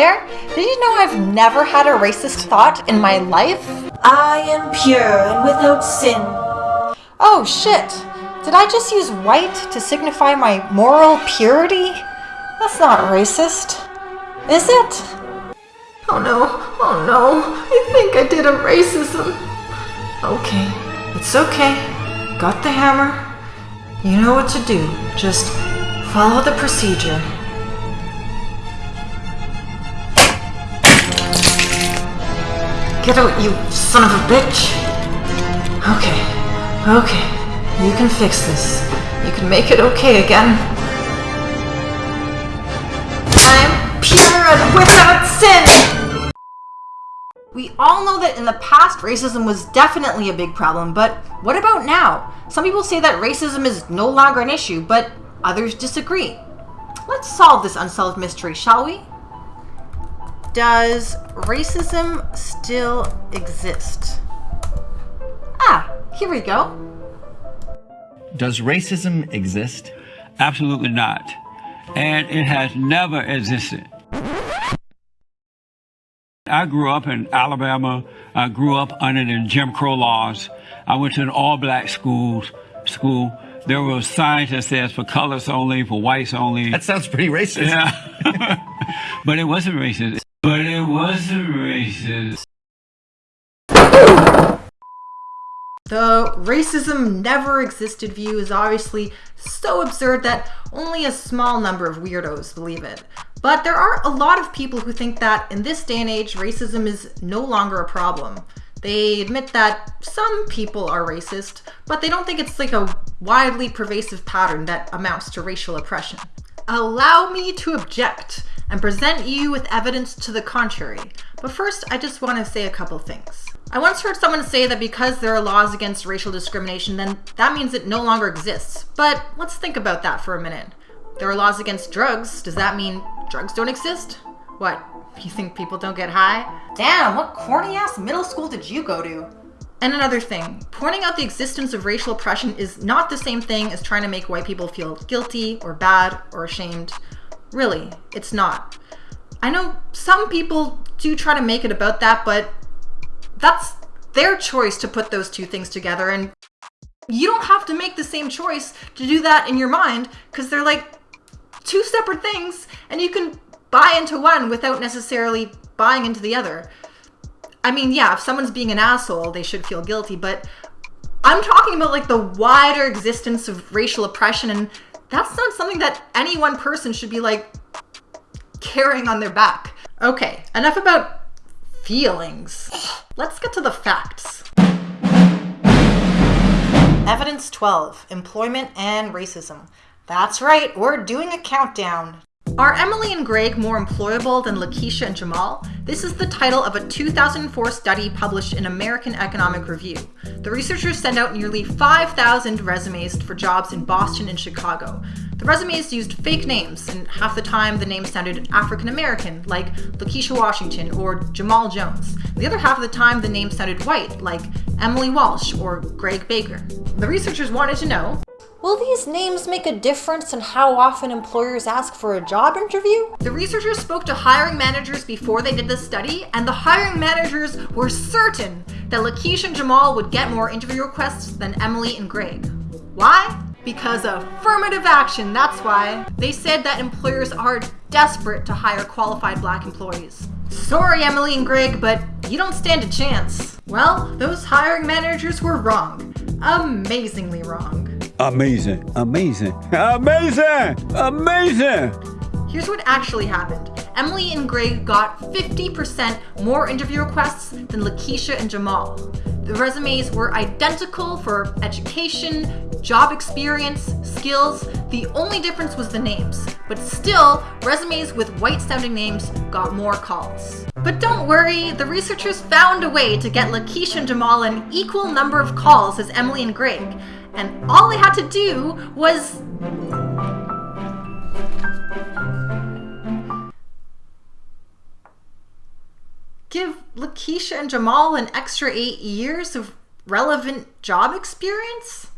there. Did you know I've never had a racist thought in my life? I am pure and without sin. Oh shit! Did I just use white to signify my moral purity? That's not racist. Is it? Oh no, oh no, I think I did a racism. Okay, it's okay. Got the hammer. You know what to do. Just follow the procedure. Get out, you son of a bitch! Okay, okay. You can fix this. You can make it okay again. I'm pure and without sin! We all know that in the past, racism was definitely a big problem, but what about now? Some people say that racism is no longer an issue, but others disagree. Let's solve this unsolved mystery, shall we? Does racism still exist? Ah, here we go. Does racism exist? Absolutely not. And it has never existed. I grew up in Alabama. I grew up under the Jim Crow laws. I went to an all-black school. School. There were signs that says for colors only, for whites only. That sounds pretty racist. Yeah. but it wasn't racist. But it wasn't racist. The racism never existed view is obviously so absurd that only a small number of weirdos believe it. But there are a lot of people who think that in this day and age, racism is no longer a problem. They admit that some people are racist, but they don't think it's like a widely pervasive pattern that amounts to racial oppression. Allow me to object and present you with evidence to the contrary. But first, I just want to say a couple things. I once heard someone say that because there are laws against racial discrimination, then that means it no longer exists. But let's think about that for a minute. There are laws against drugs. Does that mean drugs don't exist? What, you think people don't get high? Damn, what corny ass middle school did you go to? And another thing, pointing out the existence of racial oppression is not the same thing as trying to make white people feel guilty or bad or ashamed. Really, it's not. I know some people do try to make it about that, but that's their choice to put those two things together. And you don't have to make the same choice to do that in your mind because they're like two separate things and you can buy into one without necessarily buying into the other. I mean, yeah, if someone's being an asshole, they should feel guilty, but I'm talking about like the wider existence of racial oppression and that's not something that any one person should be like carrying on their back. Okay, enough about feelings. Let's get to the facts. Evidence 12 Employment and Racism. That's right, we're doing a countdown. Are Emily and Greg more employable than Lakeisha and Jamal? This is the title of a 2004 study published in American Economic Review. The researchers sent out nearly 5,000 resumes for jobs in Boston and Chicago. The resumes used fake names, and half the time the names sounded African American, like Lakeisha Washington or Jamal Jones. The other half of the time the names sounded white, like Emily Walsh or Greg Baker. The researchers wanted to know Will these names make a difference in how often employers ask for a job interview? The researchers spoke to hiring managers before they did this study, and the hiring managers were certain that Lakeisha and Jamal would get more interview requests than Emily and Greg. Why? Because of affirmative action, that's why. They said that employers are desperate to hire qualified black employees. Sorry, Emily and Greg, but you don't stand a chance. Well, those hiring managers were wrong. Amazingly wrong. Amazing, amazing, amazing, amazing. Here's what actually happened. Emily and Greg got 50% more interview requests than Lakeisha and Jamal. The resumes were identical for education, job experience, skills. The only difference was the names. But still, resumes with white sounding names got more calls. But don't worry, the researchers found a way to get Lakeisha and Jamal an equal number of calls as Emily and Greg and all they had to do was give Lakeisha and Jamal an extra eight years of relevant job experience?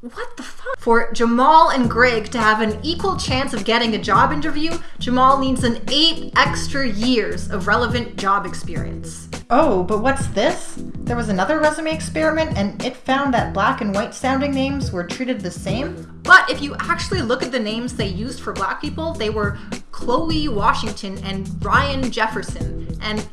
What the fuck? For Jamal and Greg to have an equal chance of getting a job interview, Jamal needs an eight extra years of relevant job experience. Oh, but what's this? There was another resume experiment and it found that black and white sounding names were treated the same? But if you actually look at the names they used for black people, they were Chloe Washington and Ryan Jefferson. And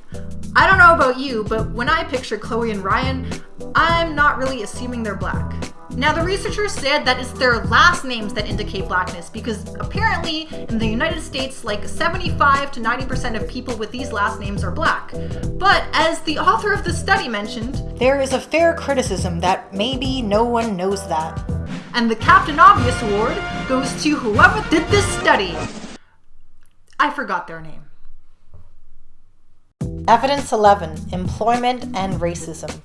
I don't know about you, but when I picture Chloe and Ryan, I'm not really assuming they're black. Now, the researchers said that it's their last names that indicate blackness because apparently in the United States, like 75 to 90% of people with these last names are black. But as the author of the study mentioned, There is a fair criticism that maybe no one knows that. and the Captain Obvious Award goes to whoever did this study. I forgot their name. Evidence 11 Employment and Racism.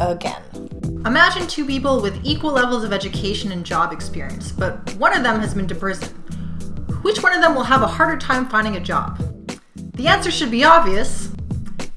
Again. Imagine two people with equal levels of education and job experience, but one of them has been to prison. Which one of them will have a harder time finding a job? The answer should be obvious,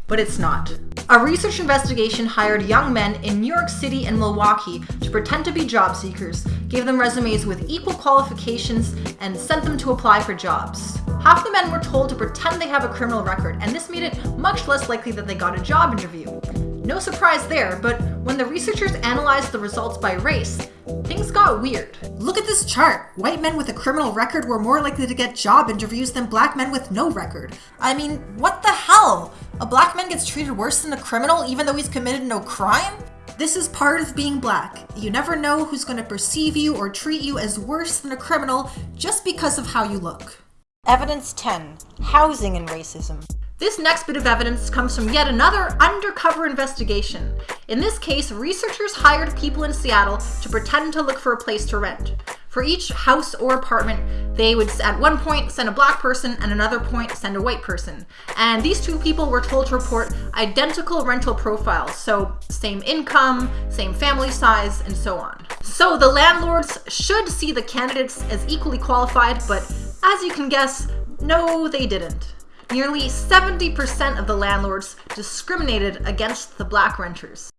but it's not. A research investigation hired young men in New York City and Milwaukee to pretend to be job seekers, gave them resumes with equal qualifications, and sent them to apply for jobs. Half the men were told to pretend they have a criminal record, and this made it much less likely that they got a job interview. No surprise there, but when the researchers analyzed the results by race, things got weird. Look at this chart. White men with a criminal record were more likely to get job interviews than black men with no record. I mean, what the hell? A black man gets treated worse than a criminal even though he's committed no crime? This is part of being black. You never know who's going to perceive you or treat you as worse than a criminal just because of how you look. Evidence 10 Housing and Racism. This next bit of evidence comes from yet another undercover investigation. In this case, researchers hired people in Seattle to pretend to look for a place to rent. For each house or apartment, they would at one point send a black person and another point send a white person. And these two people were told to report identical rental profiles, so same income, same family size, and so on. So the landlords should see the candidates as equally qualified, but as you can guess, no, they didn't. Nearly 70% of the landlords discriminated against the black renters.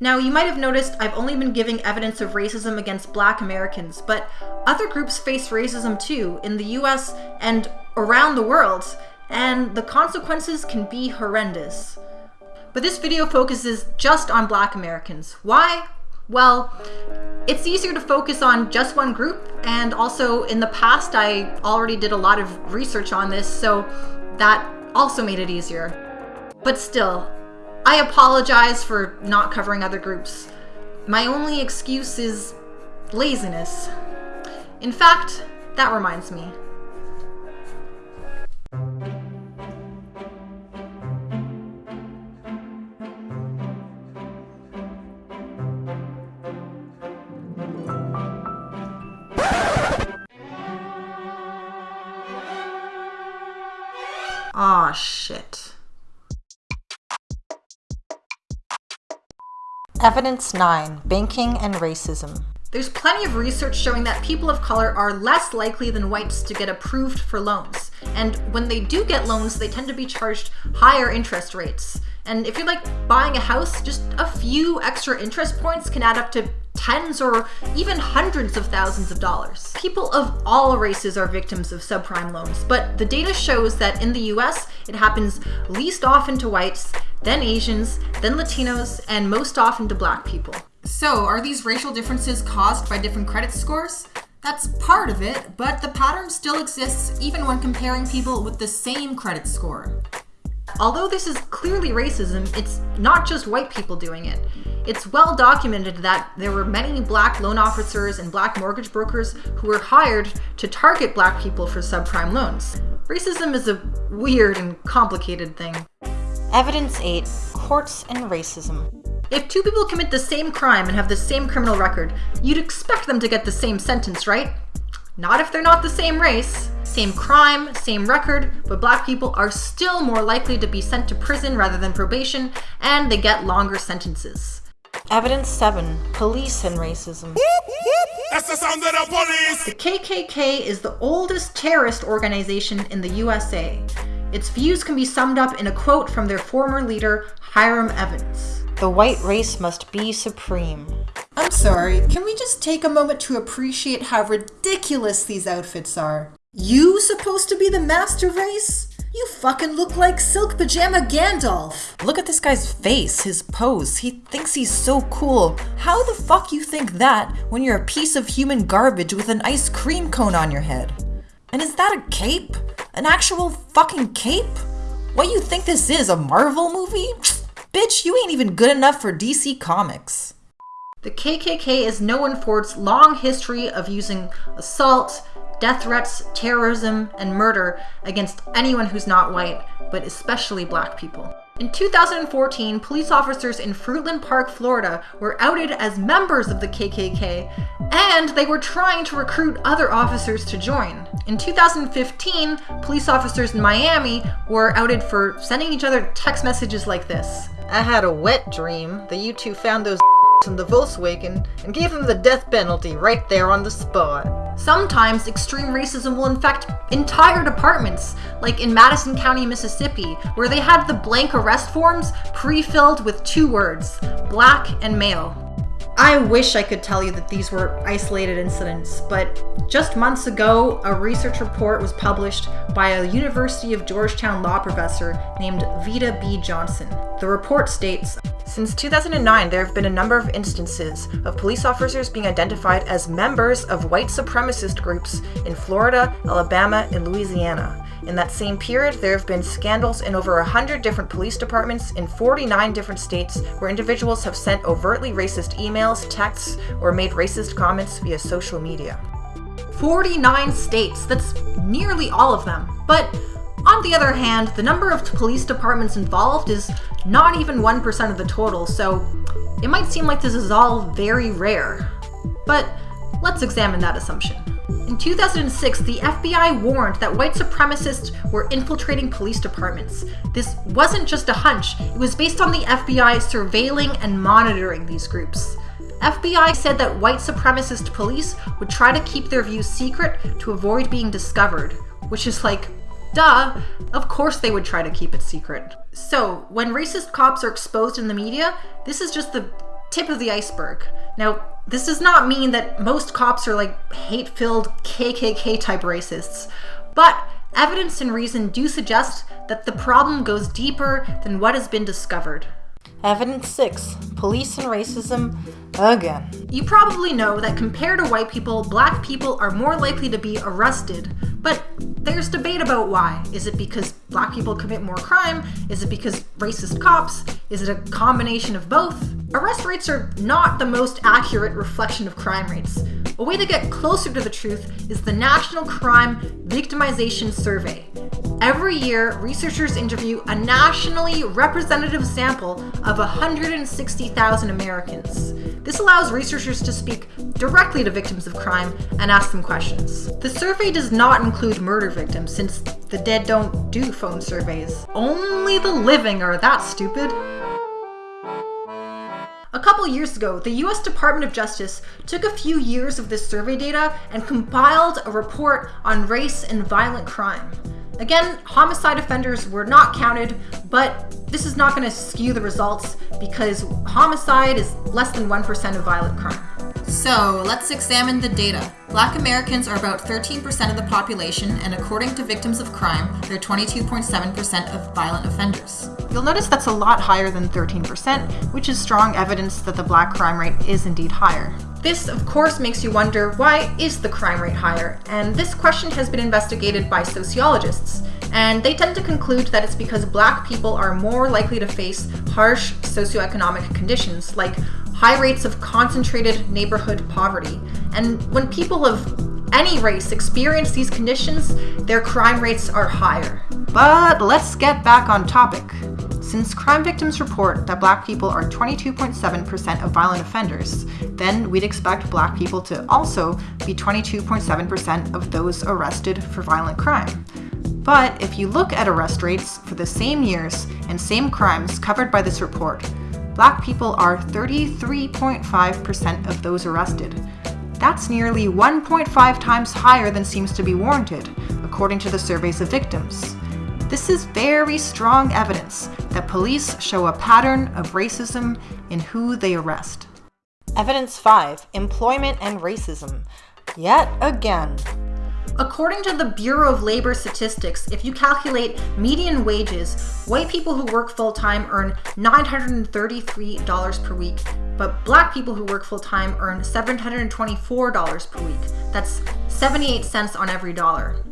Now, you might have noticed I've only been giving evidence of racism against black Americans, but other groups face racism too in the US and around the world, and the consequences can be horrendous. But this video focuses just on black Americans. Why? Well, it's easier to focus on just one group, and also in the past I already did a lot of research on this, so that also made it easier. But still, I apologize for not covering other groups. My only excuse is laziness. In fact, that reminds me. Aw, shit. Evidence 9 Banking and Racism. There's plenty of research showing that people of color are less likely than whites to get approved for loans. And when they do get loans, they tend to be charged higher interest rates. And if you're like buying a house, just a few extra interest points can add up to tens or even hundreds of thousands of dollars. People of all races are victims of subprime loans, but the data shows that in the US, it happens least often to whites, then Asians, then Latinos, and most often to black people. So, are these racial differences caused by different credit scores? That's part of it, but the pattern still exists even when comparing people with the same credit score. Although this is clearly racism, it's not just white people doing it. It's well documented that there were many black loan officers and black mortgage brokers who were hired to target black people for subprime loans. Racism is a weird and complicated thing. Evidence 8 Courts and Racism. If two people commit the same crime and have the same criminal record, you'd expect them to get the same sentence, right? Not if they're not the same race. Same crime, same record, but black people are still more likely to be sent to prison rather than probation, and they get longer sentences. Evidence 7 Police and Racism. That's the sound of the police. The KKK is the oldest terrorist organization in the USA. Its views can be summed up in a quote from their former leader, Hiram Evans. The white race must be supreme. I'm sorry, can we just take a moment to appreciate how ridiculous these outfits are? You supposed to be the master race? You fucking look like Silk Pajama Gandalf. Look at this guy's face, his pose. He thinks he's so cool. How the fuck you think that when you're a piece of human garbage with an ice cream cone on your head? And is that a cape? An actual fucking cape? What you think this is, a Marvel movie? Bitch, you ain't even good enough for DC Comics. The KKK is known for its long history of using assault, death threats, terrorism, and murder against anyone who's not white, but especially black people. In 2014, police officers in Fruitland Park, Florida were outed as members of the KKK, and they were trying to recruit other officers to join. In 2015, police officers in Miami were outed for sending each other text messages like this. I had a wet dream that you two found those in the Volkswagen and gave them the death penalty right there on the spot. Sometimes extreme racism will infect entire departments, like in Madison County, Mississippi, where they had the blank arrest forms pre-filled with two words, black and male. I wish I could tell you that these were isolated incidents, but just months ago, a research report was published by a University of Georgetown law professor named Vida B. Johnson. The report states Since 2009, there have been a number of instances of police officers being identified as members of white supremacist groups in Florida, Alabama, and Louisiana. In that same period, there have been scandals in over 100 different police departments in 49 different states where individuals have sent overtly racist emails, texts, or made racist comments via social media. 49 states, that's nearly all of them. But on the other hand, the number of police departments involved is not even 1% of the total, so it might seem like this is all very rare. But let's examine that assumption. In 2006, the FBI warned that white supremacists were infiltrating police departments. This wasn't just a hunch, it was based on the FBI surveilling and monitoring these groups. FBI said that white supremacist police would try to keep their views secret to avoid being discovered, which is like, duh, of course they would try to keep it secret. So, when racist cops are exposed in the media, this is just the tip of the iceberg. Now, this does not mean that most cops are like hate filled KKK type racists, but evidence and reason do suggest that the problem goes deeper than what has been discovered. Evidence 6 Police and Racism Again. You probably know that compared to white people, black people are more likely to be arrested, but there's debate about why. Is it because black people commit more crime? Is it because racist cops? Is it a combination of both? Arrest rates are not the most accurate reflection of crime rates. A way to get closer to the truth is the National Crime Victimization Survey. Every year, researchers interview a nationally representative sample of 160,000 Americans. This allows researchers to speak directly to victims of crime and ask them questions. The survey does not include murder victims since the dead don't do phone surveys. Only the living are that stupid. A couple years ago, the US Department of Justice took a few years of this survey data and compiled a report on race and violent crime. Again, homicide offenders were not counted, but this is not going to skew the results because homicide is less than 1% of violent crime. So let's examine the data. Black Americans are about 13% of the population, and according to victims of crime, they're 22.7% of violent offenders. You'll notice that's a lot higher than 13%, which is strong evidence that the black crime rate is indeed higher. This, of course, makes you wonder why is the crime rate higher? And this question has been investigated by sociologists, and they tend to conclude that it's because black people are more likely to face harsh socioeconomic conditions like high rates of concentrated neighborhood poverty. And when people of any race experience these conditions, their crime rates are higher. But let's get back on topic. Since crime victims report that black people are 22.7% of violent offenders, then we'd expect black people to also be 22.7% of those arrested for violent crime. But if you look at arrest rates for the same years and same crimes covered by this report, black people are 33.5% of those arrested. That's nearly 1.5 times higher than seems to be warranted, according to the surveys of victims. This is very strong evidence that police show a pattern of racism in who they arrest. Evidence 5 Employment and Racism. Yet again. According to the Bureau of Labor Statistics, if you calculate median wages, white people who work full time earn $933 per week, but black people who work full time earn $724 per week. That's 78 cents on every dollar.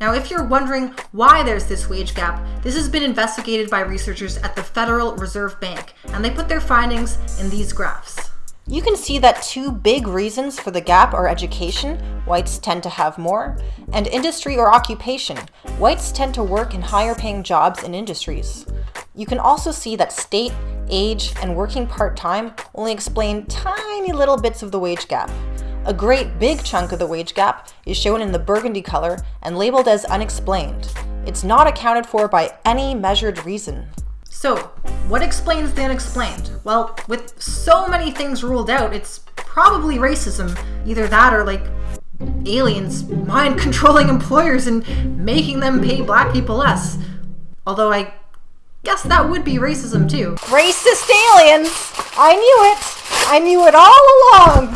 Now, if you're wondering why there's this wage gap, this has been investigated by researchers at the Federal Reserve Bank, and they put their findings in these graphs. You can see that two big reasons for the gap are education, whites tend to have more, and industry or occupation, whites tend to work in higher paying jobs in industries. You can also see that state, age, and working part-time only explain tiny little bits of the wage gap. A great big chunk of the wage gap is shown in the burgundy color and labeled as unexplained. It's not accounted for by any measured reason. So, what explains the unexplained? Well, with so many things ruled out, it's probably racism. Either that or like aliens mind controlling employers and making them pay black people less. Although I guess that would be racism too. Racist aliens! I knew it! I knew it all along!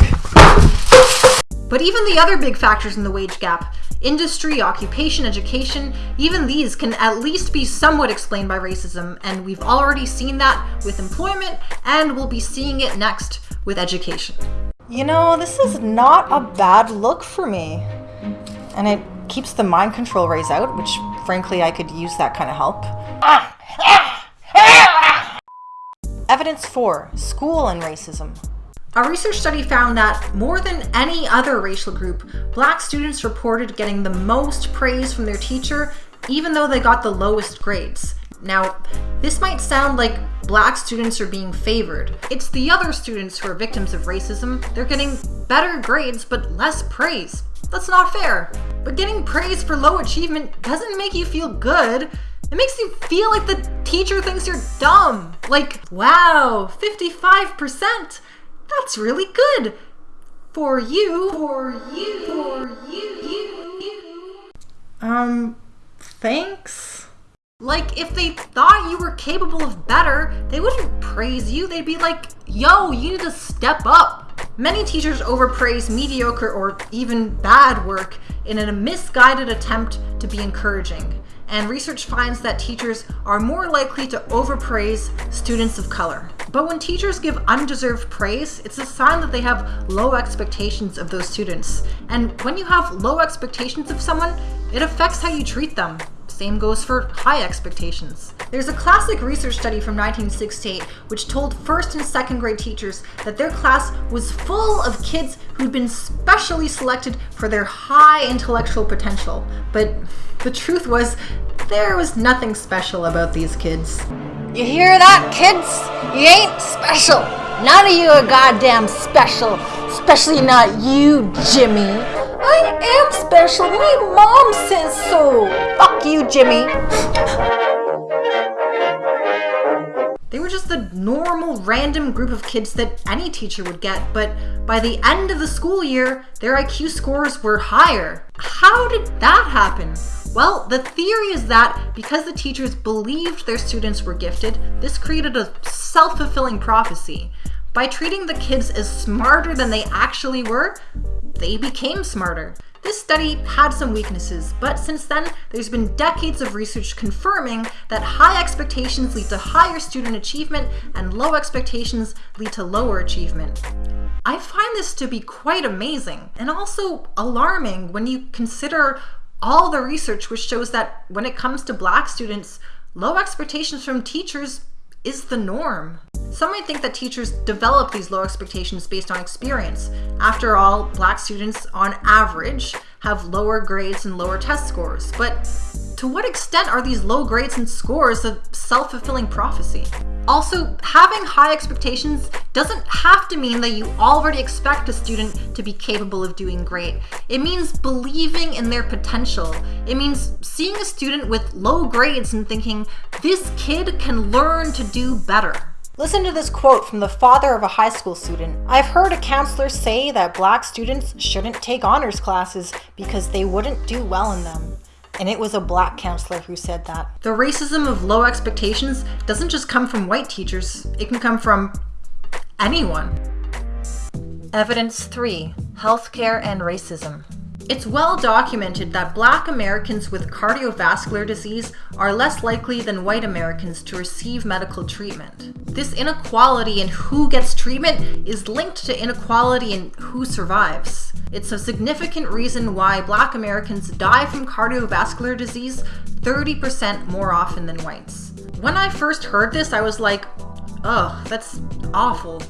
But even the other big factors in the wage gap industry, occupation, education even these can at least be somewhat explained by racism, and we've already seen that with employment, and we'll be seeing it next with education. You know, this is not a bad look for me. And it keeps the mind control rays out, which frankly I could use that kind of help. Evidence 4 School and Racism. A research study found that more than any other racial group, black students reported getting the most praise from their teacher, even though they got the lowest grades. Now, this might sound like black students are being favored. It's the other students who are victims of racism. They're getting better grades but less praise. That's not fair. But getting praise for low achievement doesn't make you feel good. It makes you feel like the teacher thinks you're dumb. Like, wow, 55%. That's really good. For you. For you. For you. You. You. Um, thanks? Like, if they thought you were capable of better, they wouldn't praise you. They'd be like, yo, you need to step up. Many teachers overpraise mediocre or even bad work in a misguided attempt to be encouraging. And research finds that teachers are more likely to overpraise students of color. But when teachers give undeserved praise, it's a sign that they have low expectations of those students. And when you have low expectations of someone, it affects how you treat them. Same goes for high expectations. There's a classic research study from 1968 which told first and second grade teachers that their class was full of kids who'd been specially selected for their high intellectual potential. But the truth was, there was nothing special about these kids. You hear that, kids? You ain't special. None of you are goddamn special. Especially not you, Jimmy. I am special. My mom says so. Fuck you, Jimmy. They were just the normal, random group of kids that any teacher would get, but by the end of the school year, their IQ scores were higher. How did that happen? Well, the theory is that because the teachers believed their students were gifted, this created a self fulfilling prophecy. By treating the kids as smarter than they actually were, they became smarter. This study had some weaknesses, but since then, there's been decades of research confirming that high expectations lead to higher student achievement and low expectations lead to lower achievement. I find this to be quite amazing and also alarming when you consider all the research which shows that when it comes to black students, low expectations from teachers is the norm. Some might think that teachers develop these low expectations based on experience. After all, black students, on average, have lower grades and lower test scores. But to what extent are these low grades and scores a self fulfilling prophecy? Also, having high expectations doesn't have to mean that you already expect a student to be capable of doing great. It means believing in their potential. It means seeing a student with low grades and thinking, this kid can learn to do better. Listen to this quote from the father of a high school student. I've heard a counselor say that black students shouldn't take honors classes because they wouldn't do well in them. And it was a black counselor who said that. The racism of low expectations doesn't just come from white teachers, it can come from anyone. Evidence 3 Healthcare and Racism. It's well documented that black Americans with cardiovascular disease are less likely than white Americans to receive medical treatment. This inequality in who gets treatment is linked to inequality in who survives. It's a significant reason why black Americans die from cardiovascular disease 30% more often than whites. When I first heard this, I was like, ugh, that's awful.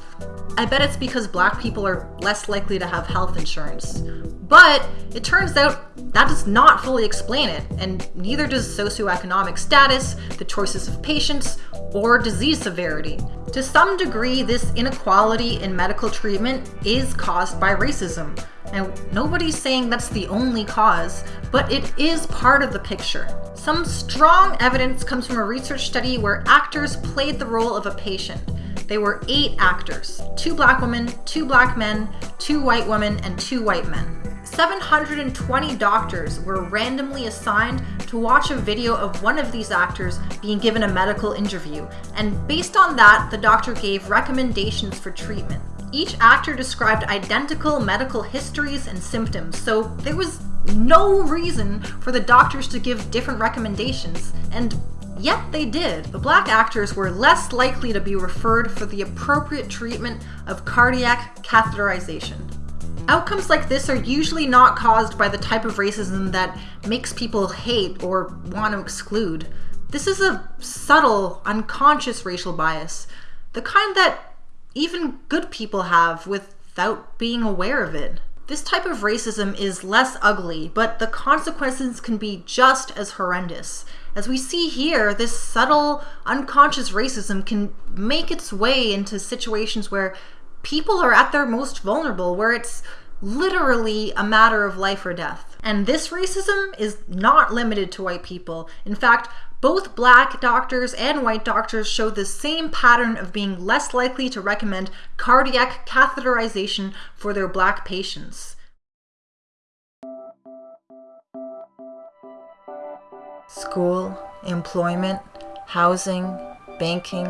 I bet it's because black people are less likely to have health insurance. But it turns out that does not fully explain it, and neither does socioeconomic status, the choices of patients, or disease severity. To some degree, this inequality in medical treatment is caused by racism. And nobody's saying that's the only cause, but it is part of the picture. Some strong evidence comes from a research study where actors played the role of a patient. They were eight actors two black women, two black men, two white women, and two white men. 720 doctors were randomly assigned to watch a video of one of these actors being given a medical interview, and based on that, the doctor gave recommendations for treatment. Each actor described identical medical histories and symptoms, so there was no reason for the doctors to give different recommendations, and Yet they did. The black actors were less likely to be referred for the appropriate treatment of cardiac catheterization. Outcomes like this are usually not caused by the type of racism that makes people hate or want to exclude. This is a subtle, unconscious racial bias, the kind that even good people have without being aware of it. This type of racism is less ugly, but the consequences can be just as horrendous. As we see here, this subtle, unconscious racism can make its way into situations where people are at their most vulnerable, where it's literally a matter of life or death. And this racism is not limited to white people. In fact, both black doctors and white doctors show the same pattern of being less likely to recommend cardiac catheterization for their black patients. School, employment, housing, banking,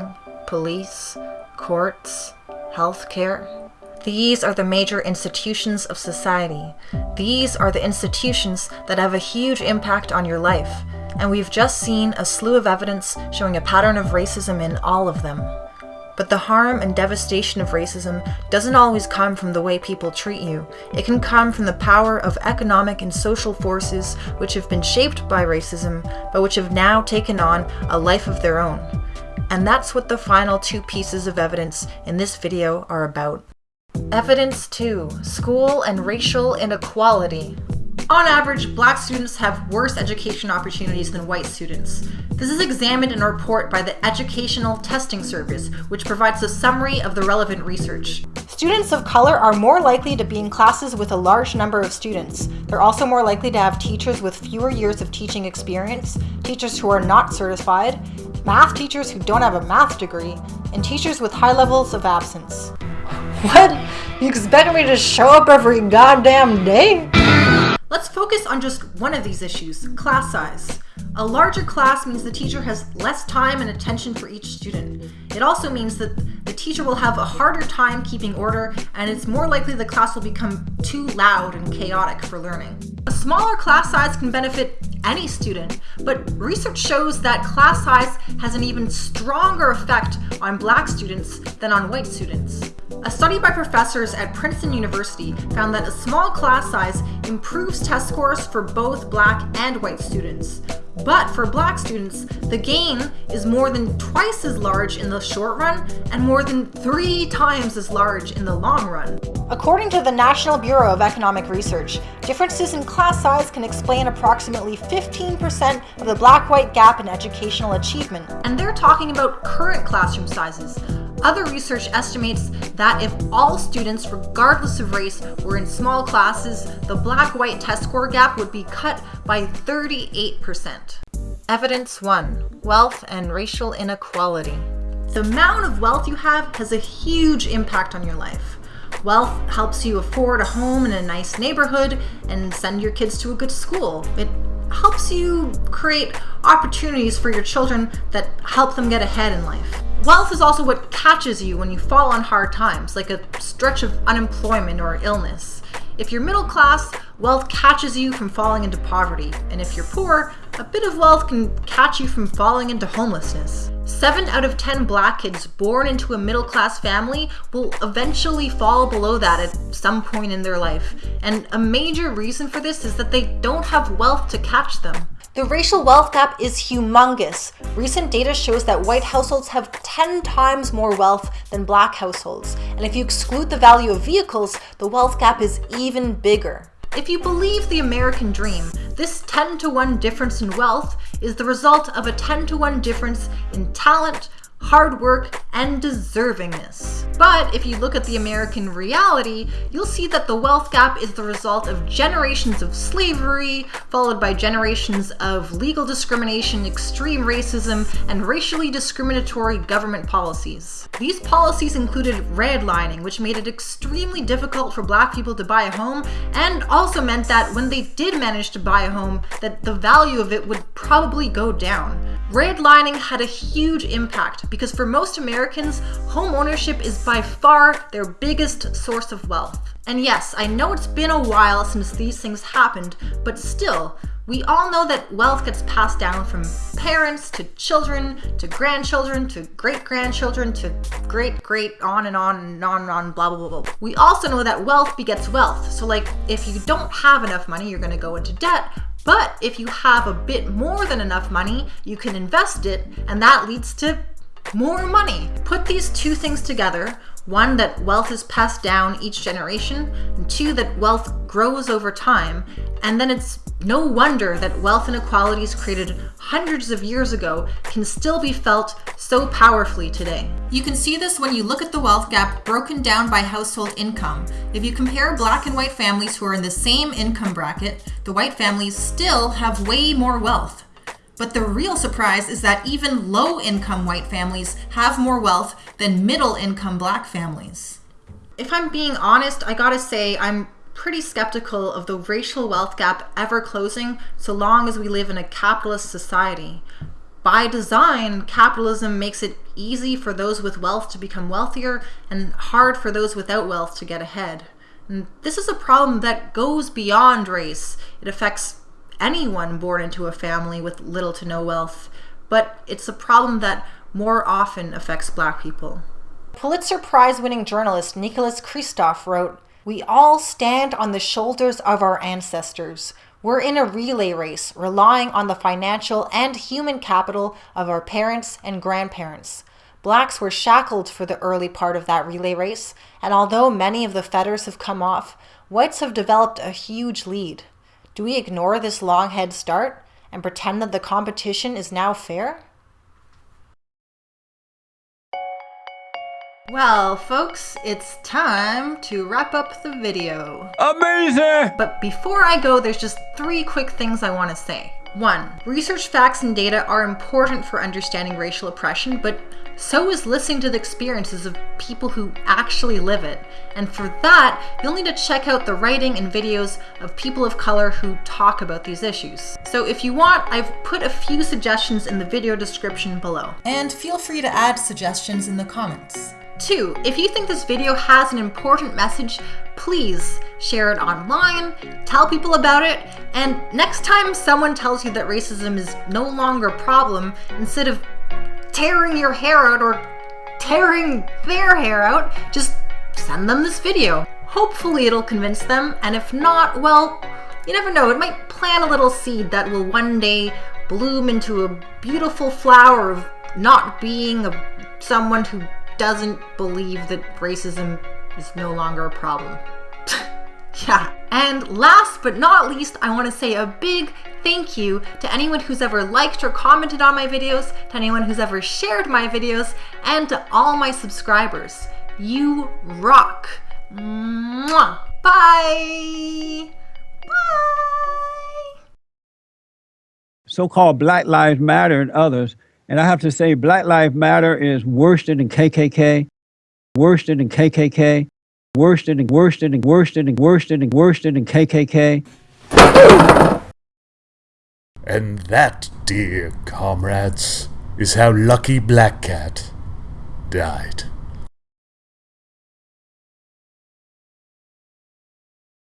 police, courts, healthcare. These are the major institutions of society. These are the institutions that have a huge impact on your life, and we've just seen a slew of evidence showing a pattern of racism in all of them. But the harm and devastation of racism doesn't always come from the way people treat you. It can come from the power of economic and social forces which have been shaped by racism, but which have now taken on a life of their own. And that's what the final two pieces of evidence in this video are about. Evidence 2 School and Racial Inequality. On average, black students have worse education opportunities than white students. This is examined in a report by the Educational Testing Service, which provides a summary of the relevant research. Students of color are more likely to be in classes with a large number of students. They're also more likely to have teachers with fewer years of teaching experience, teachers who are not certified, math teachers who don't have a math degree, and teachers with high levels of absence. What? You expect me to show up every goddamn day? Let's focus on just one of these issues, class size. A larger class means the teacher has less time and attention for each student. It also means that the teacher will have a harder time keeping order and it's more likely the class will become too loud and chaotic for learning. A smaller class size can benefit any student, but research shows that class size has an even stronger effect on black students than on white students. A study by professors at Princeton University found that a small class size improves test scores for both black and white students. But for black students, the gain is more than twice as large in the short run and more than three times as large in the long run. According to the National Bureau of Economic Research, differences in class size can explain approximately 15% of the black-white gap in educational achievement. And they're talking about current classroom sizes. Other research estimates that if all students, regardless of race, were in small classes, the black-white test score gap would be cut by 38%. Evidence 1. Wealth and Racial Inequality The amount of wealth you have has a huge impact on your life. Wealth helps you afford a home in a nice neighborhood and send your kids to a good school. It helps you create opportunities for your children that help them get ahead in life. Wealth is also what catches you when you fall on hard times, like a stretch of unemployment or illness. If you're middle class, wealth catches you from falling into poverty, and if you're poor, a bit of wealth can catch you from falling into homelessness. 7 out of 10 black kids born into a middle class family will eventually fall below that at some point in their life, and a major reason for this is that they don't have wealth to catch them. The racial wealth gap is humongous. Recent data shows that white households have 10 times more wealth than black households. And if you exclude the value of vehicles, the wealth gap is even bigger. If you believe the American dream, this 10 to 1 difference in wealth is the result of a 10 to 1 difference in talent, hard work, and deservingness. But if you look at the American reality, you'll see that the wealth gap is the result of generations of slavery, followed by generations of legal discrimination, extreme racism, and racially discriminatory government policies. These policies included redlining, which made it extremely difficult for black people to buy a home, and also meant that when they did manage to buy a home, that the value of it would probably go down. Redlining had a huge impact because for most Americans, home ownership is by far their biggest source of wealth. And yes, I know it's been a while since these things happened, but still, we all know that wealth gets passed down from parents to children to grandchildren to great grandchildren to great great on and on and on and on, blah, blah, blah, blah. We also know that wealth begets wealth. So, like, if you don't have enough money, you're gonna go into debt. But if you have a bit more than enough money, you can invest it, and that leads to more money. Put these two things together, one, that wealth is passed down each generation, and two, that wealth grows over time, and then it's no wonder that wealth inequalities created hundreds of years ago can still be felt so powerfully today. You can see this when you look at the wealth gap broken down by household income. If you compare black and white families who are in the same income bracket, the white families still have way more wealth. But the real surprise is that even low income white families have more wealth than middle income black families. If I'm being honest, I gotta say I'm pretty skeptical of the racial wealth gap ever closing so long as we live in a capitalist society. By design, capitalism makes it easy for those with wealth to become wealthier and hard for those without wealth to get ahead. And this is a problem that goes beyond race. It affects anyone born into a family with little to no wealth, but it's a problem that more often affects black people. Pulitzer Prize winning journalist Nicholas Kristof wrote, We all stand on the shoulders of our ancestors. We're in a relay race, relying on the financial and human capital of our parents and grandparents. Blacks were shackled for the early part of that relay race, and although many of the fetters have come off, whites have developed a huge lead. Do we ignore this long head start and pretend that the competition is now fair? Well, folks, it's time to wrap up the video. Amazing! But before I go, there's just three quick things I want to say. One, research facts and data are important for understanding racial oppression, but so is listening to the experiences of people who actually live it. And for that, you'll need to check out the writing and videos of people of color who talk about these issues. So if you want, I've put a few suggestions in the video description below. And feel free to add suggestions in the comments. Two, if you think this video has an important message, please share it online, tell people about it, and next time someone tells you that racism is no longer a problem, instead of tearing your hair out or tearing their hair out, just send them this video. Hopefully it'll convince them, and if not, well, you never know, it might plant a little seed that will one day bloom into a beautiful flower of not being a, someone who doesn't believe that racism is no longer a problem. yeah. And last but not least, I want to say a big thank you to anyone who's ever liked or commented on my videos, to anyone who's ever shared my videos, and to all my subscribers. You rock. Mwah. Bye. Bye. So called Black Lives Matter and others and I have to say, Black Lives Matter is worse than KKK, worse than KKK, worse than worse than worse than worse than worse than KKK. And that, dear comrades, is how Lucky Black Cat died.